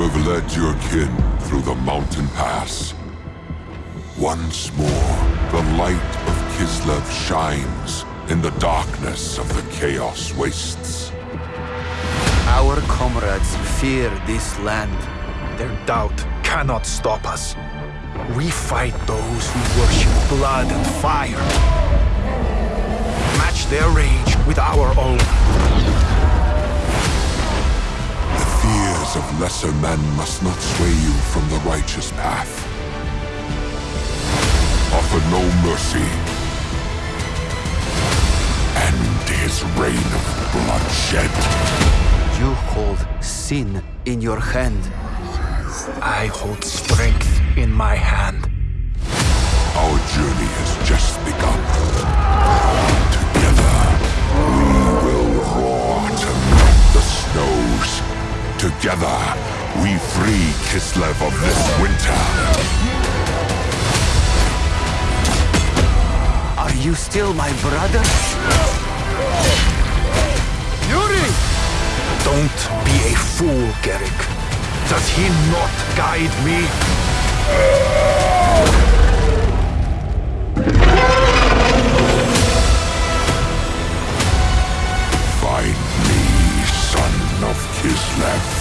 You have led your kin through the mountain pass. Once more, the light of Kislev shines in the darkness of the Chaos Wastes. Our comrades fear this land. Their doubt cannot stop us. We fight those who worship blood and fire. Match their rage with our own. Fears of lesser men must not sway you from the righteous path. Offer no mercy. End his reign of bloodshed. You hold sin in your hand. I hold strength in my hand. Our journey has just begun. Together, we free Kislev of this winter. Are you still my brother? Yuri! Don't be a fool, Garrick. Does he not guide me? left.